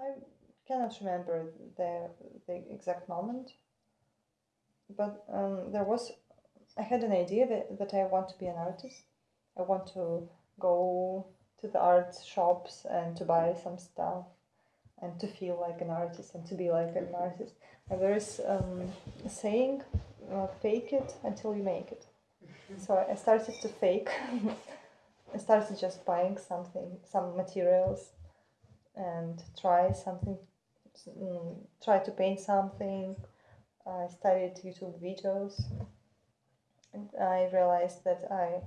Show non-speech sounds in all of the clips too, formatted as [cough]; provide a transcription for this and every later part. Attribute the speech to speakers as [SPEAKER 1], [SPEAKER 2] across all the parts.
[SPEAKER 1] I cannot remember the the exact moment, but um, there was. I had an idea that, that I want to be an artist. I want to go to the art shops and to buy some stuff and to feel like an artist and to be like an artist. And there is um, a saying, uh, fake it until you make it. [laughs] So I started to fake. [laughs] I started just buying something, some materials, and try something, mm, try to paint something. I studied YouTube videos, and I realized that I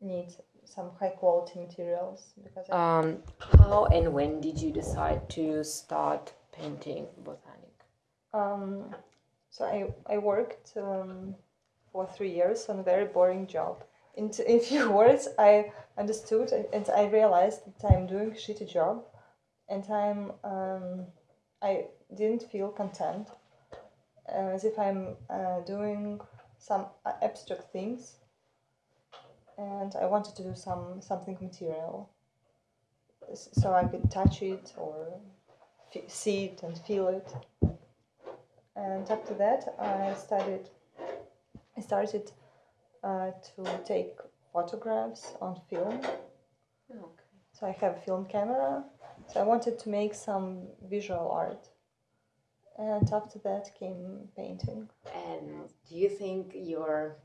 [SPEAKER 1] need some high quality materials because
[SPEAKER 2] Um, how and when did you decide to start painting botanic?
[SPEAKER 1] um, so I, I worked um, for three years on a very boring job. In, t- [laughs] in few words, I understood and I realized that I'm doing a shitty job, and I'm um, I didn't feel content, uh, as if I'm uh, doing some uh, abstract things, and I wanted to do some something material, so I could touch it or f- see it and feel it. And after that, I studied. I started uh, to take photographs on film.
[SPEAKER 2] Okay.
[SPEAKER 1] So I have a film camera. So I wanted to make some visual art. And after that came painting.
[SPEAKER 2] And do you think your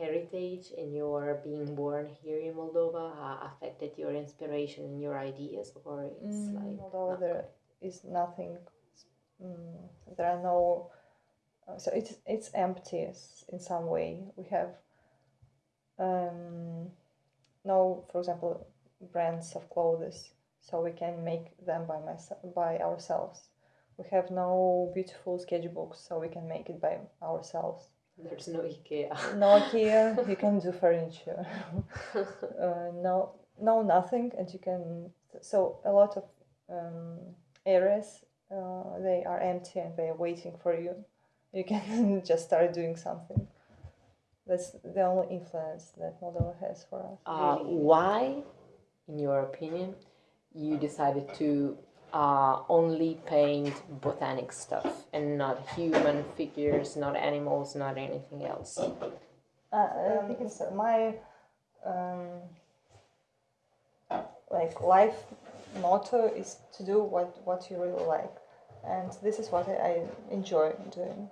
[SPEAKER 2] heritage and your being born here in Moldova uh, affected your inspiration and your ideas, or it's like
[SPEAKER 1] Although
[SPEAKER 2] not
[SPEAKER 1] there is nothing, mm, there are no. Uh, so it's it's empty in some way. We have um, no, for example, brands of clothes, so we can make them by myself by ourselves. We have no beautiful sketchbooks, so we can make it by ourselves.
[SPEAKER 2] there's no IKEA.
[SPEAKER 1] No IKEA, [laughs] you can do furniture. [laughs] uh, no, no, nothing, and you can. So a lot of um, areas uh, they are empty and they are waiting for you. You can [laughs] just start doing something. That's the only influence that Moldova has for us.
[SPEAKER 2] Uh, why, in your opinion, you decided to uh, only paint botanic stuff and not human figures, not animals, not anything else?
[SPEAKER 1] Uh, I think it's my um, like life motto is to do what what you really like, and this is what I, I enjoy doing.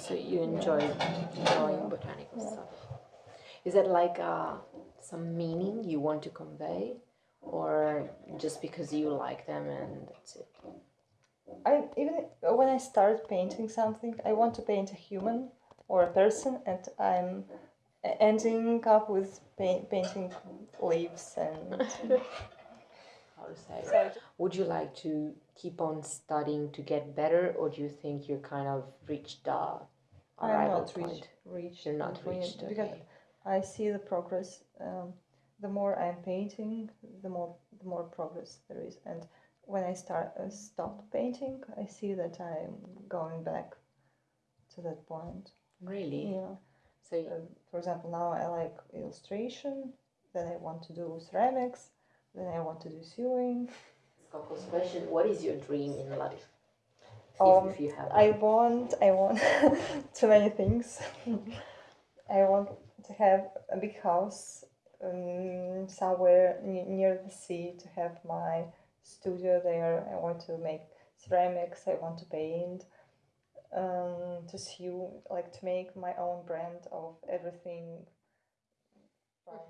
[SPEAKER 2] So you enjoy drawing botanical stuff. Is that like uh, some meaning you want to convey, or just because you like them and that's it?
[SPEAKER 1] I even when I start painting something, I want to paint a human or a person, and I'm ending up with paint, painting leaves and. [laughs]
[SPEAKER 2] Say?
[SPEAKER 1] So
[SPEAKER 2] Would you like to keep on studying to get better, or do you think you're kind of reached the arrival I'm
[SPEAKER 1] not
[SPEAKER 2] point?
[SPEAKER 1] reached, reached
[SPEAKER 2] You're not reached,
[SPEAKER 1] because. I see the progress. Um, the more I'm painting, the more the more progress there is, and when I start uh, stop painting, I see that I'm going back to that point.
[SPEAKER 2] Really?
[SPEAKER 1] Yeah.
[SPEAKER 2] So y-
[SPEAKER 1] Uh, for example, now I like illustration. Then I want to do ceramics. Then I want to do sewing.
[SPEAKER 2] Coco's question: What is your dream in life?
[SPEAKER 1] Um,
[SPEAKER 2] if, if you have,
[SPEAKER 1] I want, I want [laughs] too many things. [laughs] I want to have a big house um, somewhere ne- near the sea to have my studio there. I want to make ceramics. I want to paint, um, to sew, like to make my own brand of everything from